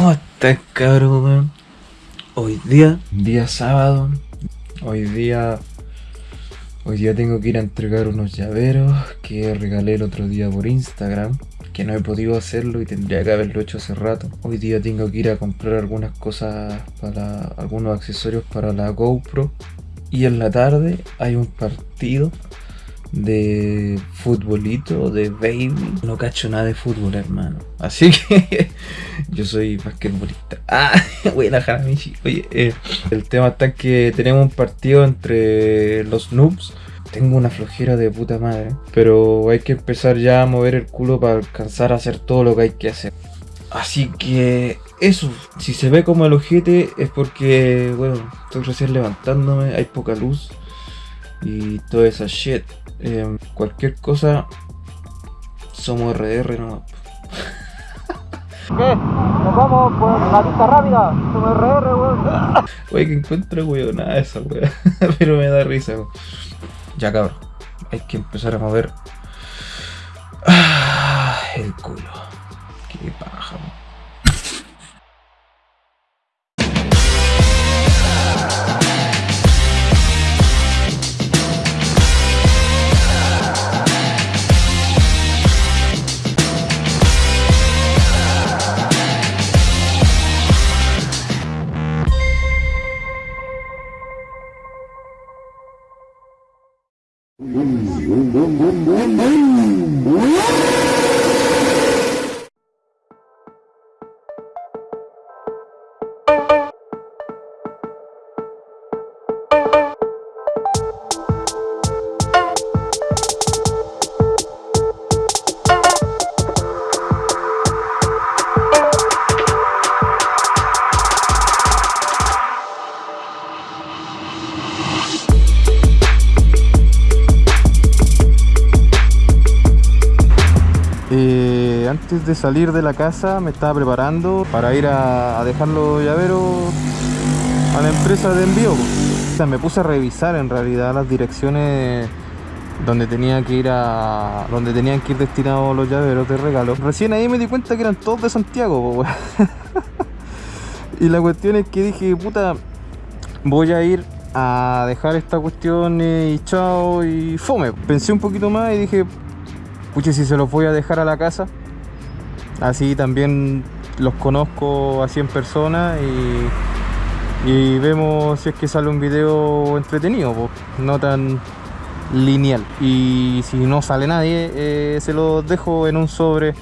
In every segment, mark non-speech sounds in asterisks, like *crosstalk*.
¿Cómo estás, cabrón? Hoy día, día sábado, hoy día, hoy día tengo que ir a entregar unos llaveros que regalé el otro día por Instagram, que no he podido hacerlo y tendría que haberlo hecho hace rato. Hoy día tengo que ir a comprar algunas cosas para, algunos accesorios para la GoPro. Y en la tarde hay un partido de futbolito, de baby. No cacho nada de fútbol, hermano. Así *laughs* que yo soy basquetbolista. Ah, *laughs* buena Jaramichi. Oye, eh, el tema está que tenemos un partido entre los noobs. Tengo una flojera de puta madre. Pero hay que empezar ya a mover el culo para alcanzar a hacer todo lo que hay que hacer. Así que eso, si se ve como el ojete es porque, bueno, estoy recién levantándome, hay poca luz y toda esa shit. Eh, cualquier cosa, somos RR nomás. ¿Qué? Nos vamos por la pista rápida. Somos RR, weón. *laughs* Oye, que encuentro weón, nada de esa weón. *laughs* Pero me da risa, weón. Ya cabrón, hay que empezar a mover ah, el culo. Qué paja, weón. Antes de salir de la casa me estaba preparando para ir a, dejar los llaveros a la empresa de envío. O sea, me puse a revisar en realidad las direcciones donde tenía que ir a donde tenían que ir destinados los llaveros de regalo. Recién ahí me di cuenta que eran todos de Santiago. *laughs* Y la cuestión es que dije, puta, voy a ir a dejar esta cuestión y chao y fome. Pensé un poquito más y dije, pucha, si se los voy a dejar a la casa, así también los conozco así en persona y, vemos si es que sale un video entretenido, no tan lineal. Y si no sale nadie, eh, se los dejo en un sobre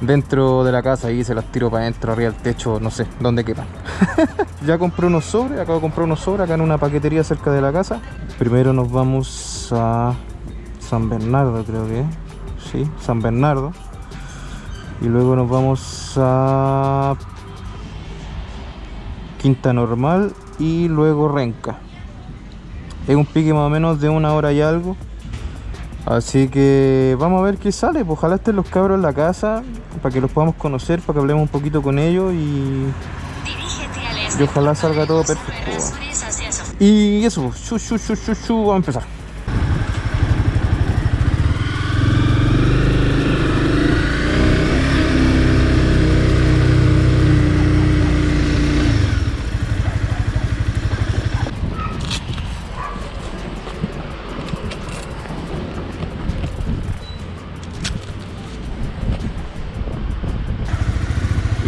dentro de la casa y se las tiro para adentro, arriba del techo, no sé, donde quepan. *laughs* ya compré unos sobres, acabo de comprar unos sobres acá en una paquetería cerca de la casa. Primero nos vamos a San Bernardo, creo que es. Sí, San Bernardo. Y luego nos vamos a Quinta Normal y luego Renca. Es un pique más o menos de una hora y algo. Así que vamos a ver qué sale. Pues ojalá estén los cabros en la casa para que los podamos conocer, para que hablemos un poquito con ellos y, y ojalá salga todo perfecto. Y eso, shu, shu, shu, shu, shu, vamos a empezar.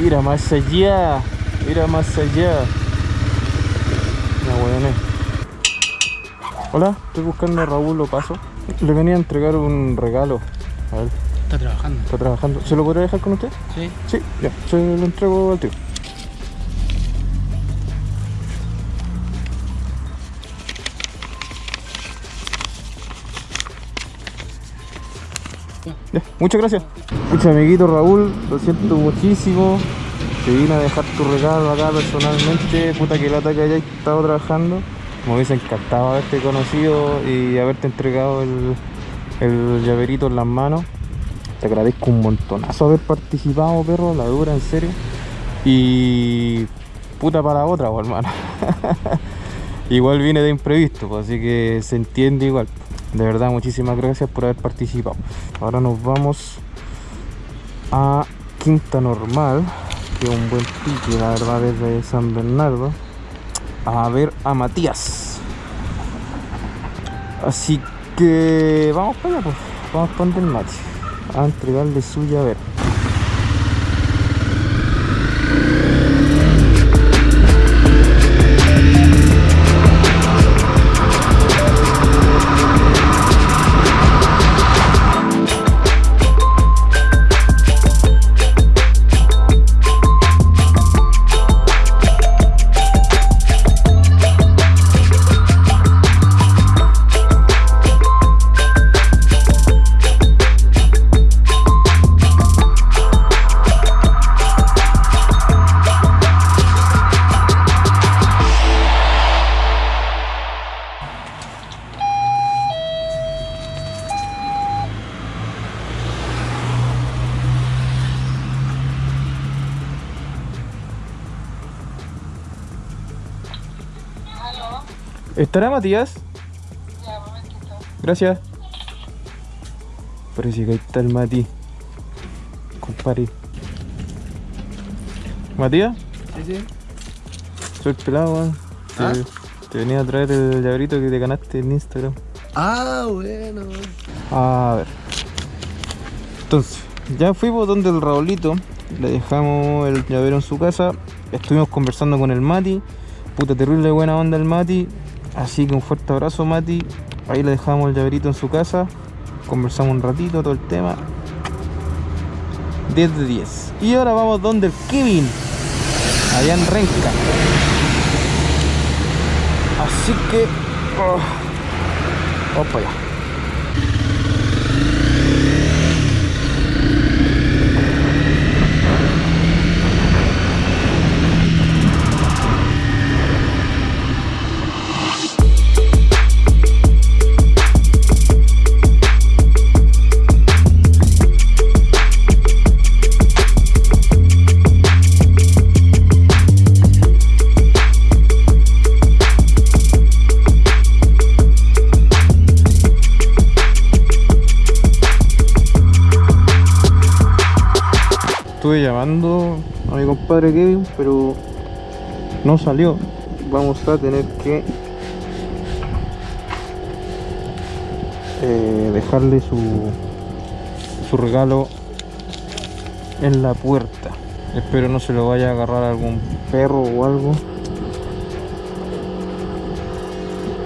Mira más allá, mira más allá. No, bueno. Hola, estoy buscando a Raúl Lopaso. Le venía a entregar un regalo. A ver, Está trabajando. está trabajando. ¿Se lo podría dejar con usted? Sí. Sí, ya, se lo entrego al tío. Ya, muchas gracias. Mucho amiguito Raúl, lo siento muchísimo. Te vine a dejar tu regalo acá personalmente. Puta que lata que hayas estado trabajando. Me hubiese encantado haberte conocido y haberte entregado el, llaverito en las manos. Te agradezco un montonazo haber participado, perro, la dura, en serio. Y puta para otra, po, hermano. *laughs* igual viene de imprevisto, pues, así que se entiende igual. De verdad, muchísimas gracias por haber participado. Ahora nos vamos a Quinta Normal, un buen pique, la verdad, desde San Bernardo. A ver a Matías. Así que vamos para allá, pues. Vamos para donde el. A entregarle su llavero. ¿Estará Matías? Ya, momentito. Gracias. Parece que ahí está el Mati. Compadre. ¿Matías? Sí, sí. Soy el pelado, weón. Te, ¿Ah? te venía a traer el llaverito que te ganaste en Instagram. Ah, bueno. A ver. Entonces, ya fuimos donde el Raulito. Le dejamos el llavero en su casa. Estuvimos conversando con el Mati. Puta terrible buena onda el Mati. Así que un fuerte abrazo Mati. Ahí le dejamos el llaverito en su casa. Conversamos un ratito todo el tema. 10 de 10. Y ahora vamos donde el Kevin. Allá en Renca. Así que... oh, vamos para allá. Estuve llamando a mi compadre Kevin, pero no salió. Vamos a tener que eh, dejarle su, su regalo en la puerta. Espero no se lo vaya a agarrar algún perro o algo.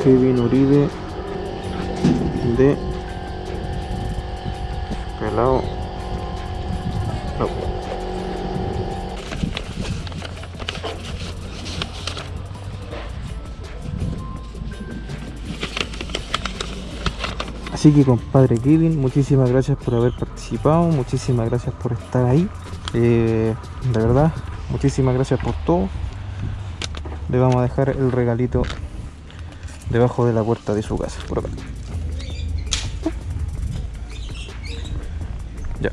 Kevin Uribe de pelado. No. Así que compadre Kevin, muchísimas gracias por haber participado, muchísimas gracias por estar ahí. Eh, de verdad, muchísimas gracias por todo. Le vamos a dejar el regalito debajo de la puerta de su casa, por acá. Ya.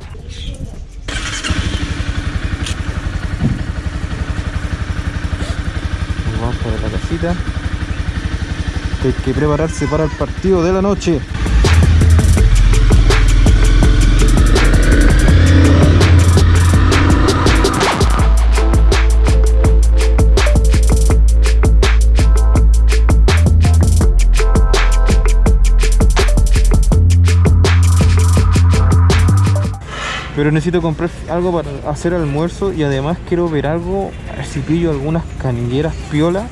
Nos vamos para la casita. Hay que prepararse para el partido de la noche. Pero necesito comprar algo para hacer almuerzo y además quiero ver algo, a ver si pillo algunas canilleras piola.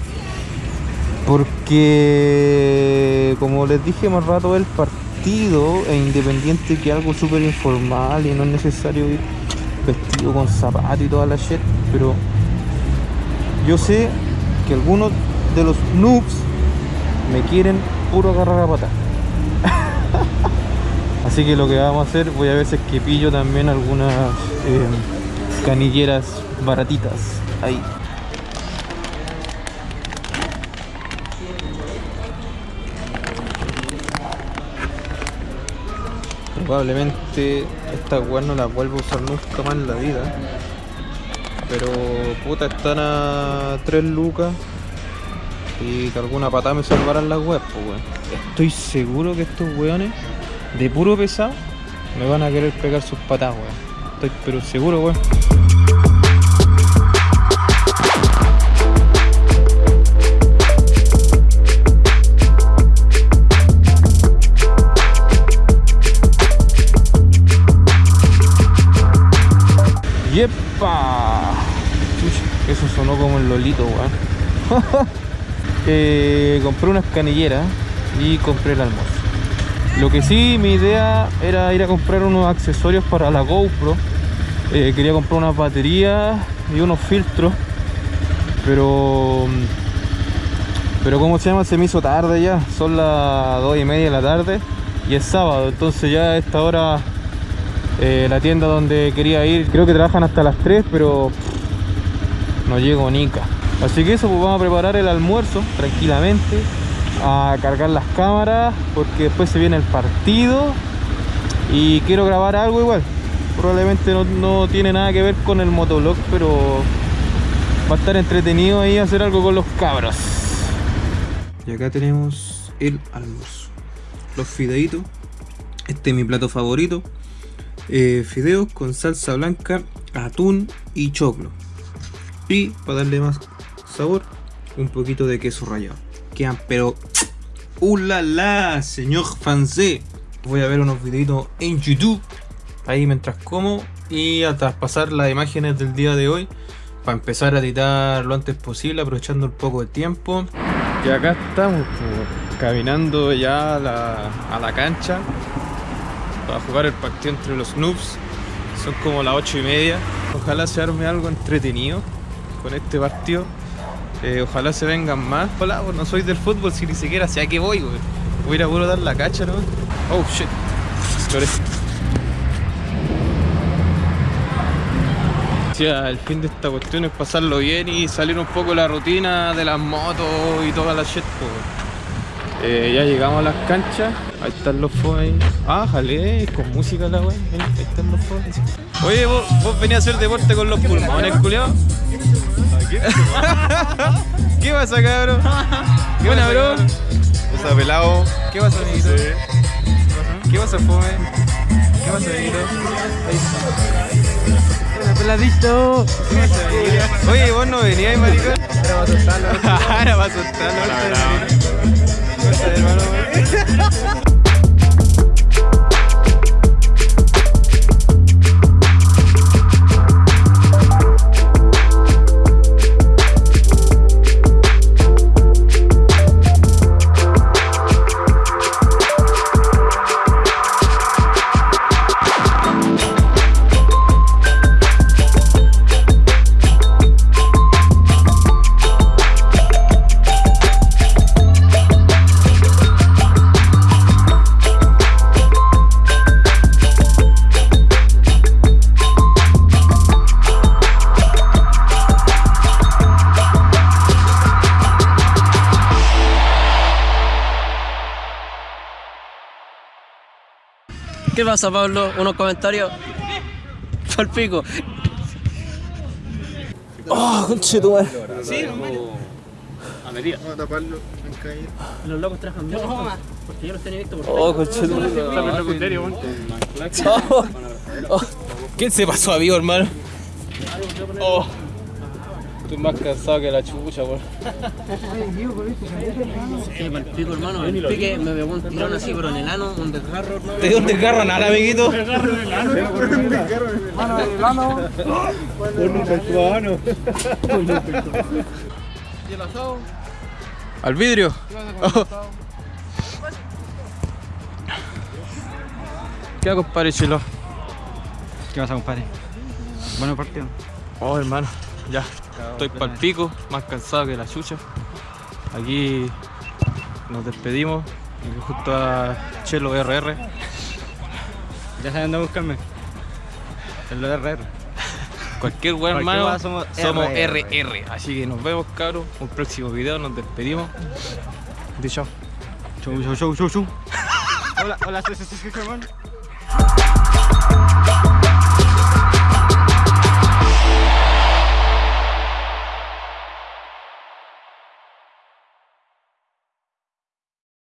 Porque como les dije más rato el partido e independiente que algo súper informal y no es necesario ir vestido con zapatos y toda la shit, pero yo sé que algunos de los noobs me quieren puro agarrar a patar. *laughs* Así que lo que vamos a hacer, voy a ver si es que pillo también algunas eh, canilleras baratitas ahí. Probablemente estas weas no las vuelvo a usar nunca más en la vida. Pero puta están a 3 lucas. Y que alguna patada me salvarán las weas, pues weón. Estoy seguro que estos weones de puro pesado, me van a querer pegar sus patas, weón. Estoy pero seguro, weón. ¡Yepa! eso sonó como el lolito, weón. *laughs* Eh, compré unas canilleras y compré el almuerzo. Lo que sí, mi idea era ir a comprar unos accesorios para la GoPro. Eh, quería comprar unas baterías y unos filtros. Pero... Pero como se llama, se me hizo tarde ya. Son las 2 y media de la tarde y es sábado. Entonces ya a esta hora eh, la tienda donde quería ir, creo que trabajan hasta las 3, pero no llego nica. Así que eso, pues vamos a preparar el almuerzo tranquilamente, a cargar las cámaras, porque después se viene el partido y quiero grabar algo igual. Probablemente no, no tiene nada que ver con el motovlog, pero va a estar entretenido ahí hacer algo con los cabros. Y acá tenemos el almuerzo. Los fideitos. Este es mi plato favorito. Eh, fideos con salsa blanca, atún y choclo. Y para darle más sabor, un poquito de queso rallado. Quedan pero... ¡Uh, la, la! Señor francés. Voy a ver unos videitos en YouTube. Ahí mientras como. Y a traspasar las imágenes del día de hoy. Para empezar a editar lo antes posible, aprovechando un poco de tiempo. Y acá estamos, pues, caminando ya a la, a la cancha para jugar el partido entre los noobs. Son como las 8 y media. Ojalá se arme algo entretenido con este partido. Eh, ojalá se vengan más. Hola, pues no soy del fútbol, si ni siquiera sé a qué voy, güey. Voy a ir a puro dar la cacha, ¿no? Oh shit. Lloré. El fin de esta cuestión es pasarlo bien y salir un poco de la rutina de las motos y toda la shit, pues. Eh, ya llegamos a las canchas. Ahí están los foes. Ah, jale, con música la wey. Ahí están los foes. Oye, vos, vos venías a hacer deporte con los pulmones, culiao. *laughs* ¿Qué pasa, cabrón? ¿Qué pasa, bro? Está pelado. ¿Qué pasa, amiguito? ¿Qué pasa, fome? ¿Qué pasa, amiguito? Hola, peladito. ¿Qué pasa, amiguito? Oye, vos no venías, maricón. Ahora va a asustarlo. Ahora va a asustarlo. Pasa, Pablo? ¿Unos comentarios? Al pico. Oh, conche tu madre. Vamos a taparlo. Los locos trajan bien. Porque yo los tenía visto por Oh, conche tu ¿Quién se pasó a vivo, hermano? Oh. Estoy más cansado que la chucha, por. Sí, para el pico, hermano. El pique me pegó un tirón así, pero en el ano, un desgarro, hermano. ¿De dónde agarran nada, amiguito? Al vidrio. Oh. ¿Qué hago, compadre Chilo? ¿Qué pasa, compadre? Bueno partido. Oh, hermano, ya. Estoy pa'l pico, más cansado que la chucha. Aquí nos despedimos. Justo a Chelo RR. Ya saben dónde buscarme. El lo de RR. Cualquier weón, hermano. somos somos RR. RR. Así que nos vemos, cabros. Un próximo video, nos despedimos. Di chao. Chau, chau, chau, chau, chau. hola, hola, hermano.